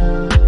you